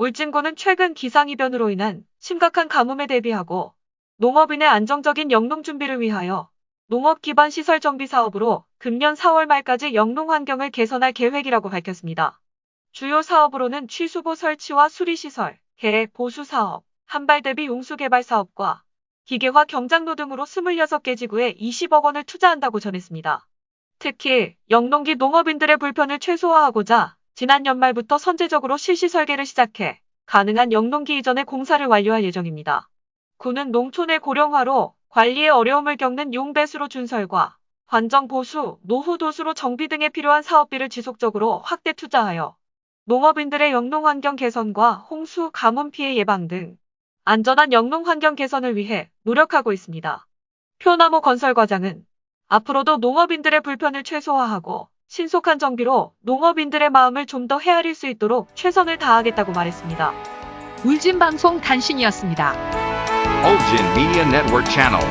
울진군은 최근 기상이변으로 인한 심각한 가뭄에 대비하고 농업인의 안정적인 영농 준비를 위하여 농업 기반 시설 정비 사업으로 금년 4월 말까지 영농 환경을 개선할 계획이라고 밝혔습니다. 주요 사업으로는 취수보 설치와 수리시설, 계획 보수 사업, 한발 대비 용수 개발 사업과 기계화 경장로 등으로 26개 지구에 20억 원을 투자한다고 전했습니다. 특히 영농기 농업인들의 불편을 최소화하고자 지난 연말부터 선제적으로 실시 설계를 시작해 가능한 영농기 이전의 공사를 완료할 예정입니다. 군은 농촌의 고령화로 관리에 어려움을 겪는 용배수로 준설과 관정 보수, 노후 도수로 정비 등에 필요한 사업비를 지속적으로 확대 투자하여 농업인들의 영농 환경 개선과 홍수, 가뭄 피해 예방 등 안전한 영농 환경 개선을 위해 노력하고 있습니다. 표나무 건설 과장은 앞으로도 농업인들의 불편을 최소화하고 신속한 정비로 농업인들의 마음을 좀 더 헤아릴 수 있도록 최선을 다하겠다고 말했습니다. 울진방송 단신이었습니다. Ulgin Media Network Channel.